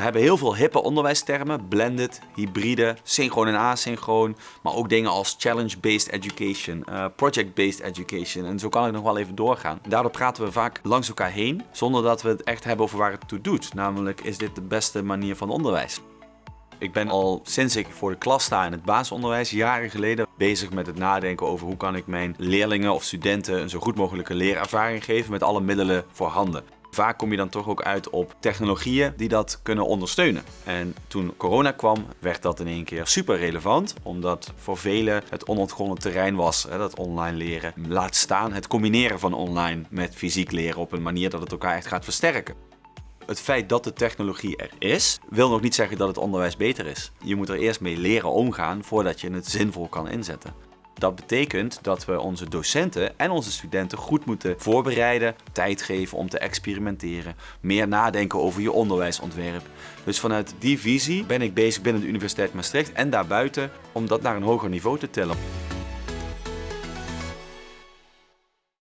hebben heel veel hippe onderwijstermen, blended, hybride, synchroon en asynchroon, maar ook dingen als challenge-based education, uh, project-based education en zo kan ik nog wel even doorgaan. Daardoor praten we vaak langs elkaar heen, zonder dat we het echt hebben over waar het toe doet. Namelijk, is dit de beste manier van onderwijs? Ik ben al sinds ik voor de klas sta in het basisonderwijs, jaren geleden, bezig met het nadenken over hoe kan ik mijn leerlingen of studenten een zo goed mogelijke leerervaring geven met alle middelen voorhanden. Vaak kom je dan toch ook uit op technologieën die dat kunnen ondersteunen. En toen corona kwam, werd dat in één keer super relevant, omdat voor velen het onontgonnen terrein was, hè, dat online leren. Laat staan het combineren van online met fysiek leren op een manier dat het elkaar echt gaat versterken. Het feit dat de technologie er is, wil nog niet zeggen dat het onderwijs beter is. Je moet er eerst mee leren omgaan voordat je het zinvol kan inzetten. Dat betekent dat we onze docenten en onze studenten goed moeten voorbereiden, tijd geven om te experimenteren, meer nadenken over je onderwijsontwerp. Dus vanuit die visie ben ik bezig binnen de Universiteit Maastricht en daarbuiten om dat naar een hoger niveau te tillen.